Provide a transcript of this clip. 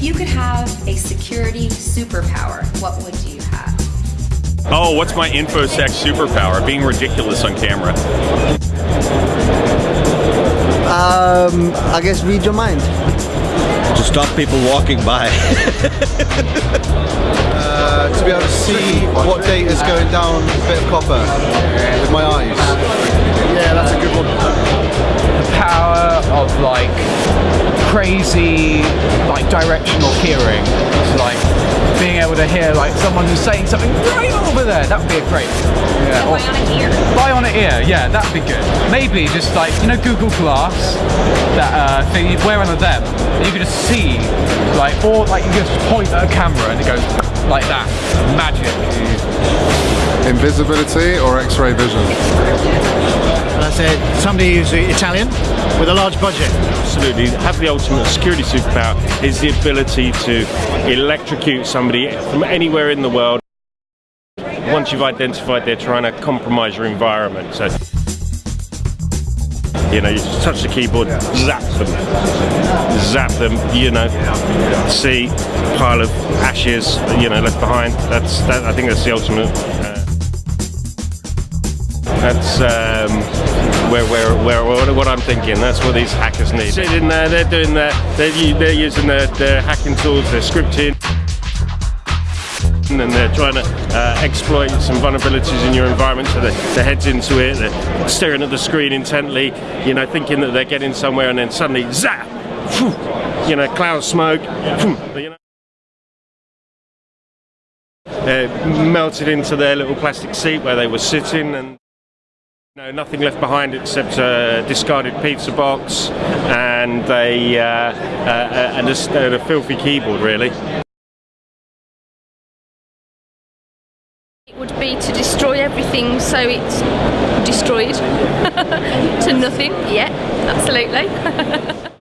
If you could have a security superpower, what would you have? Oh, what's my infosec superpower? Being ridiculous on camera. Um, I guess read your mind. To stop people walking by. uh, to be able to see what date is going down a bit of copper with my eyes. Crazy like directional hearing. Like being able to hear like someone who's saying something right over there. That would be a great. Yeah. Bionic ear. Bionic ear. Yeah, that would be good. Maybe just like you know Google Glass, that uh, thing you wear under them. You can just see like or like you just point at a camera and it goes like that. Magic. Invisibility or X-ray vision? And I said somebody who's Italian with a large budget. Absolutely. Have the ultimate security superpower is the ability to electrocute somebody from anywhere in the world once you've identified they're trying to compromise your environment. So you know, you just touch the keyboard, zap them, zap them. You know, see pile of ashes, you know, left behind. That's that. I think that's the ultimate. Uh, that's um, where, where, where, what I'm thinking. That's what these hackers need. Sitting there, they're doing that. They're, they're using their, their hacking tools. They're scripting and they're trying to uh, exploit some vulnerabilities in your environment so their, their head's into it, they're staring at the screen intently, you know, thinking that they're getting somewhere and then suddenly zap, you know, cloud smoke, you know. Uh, melted into their little plastic seat where they were sitting and know, nothing left behind except a discarded pizza box and a, uh, uh, and a, a filthy keyboard really. It would be to destroy everything so it's destroyed to nothing. Yeah, absolutely.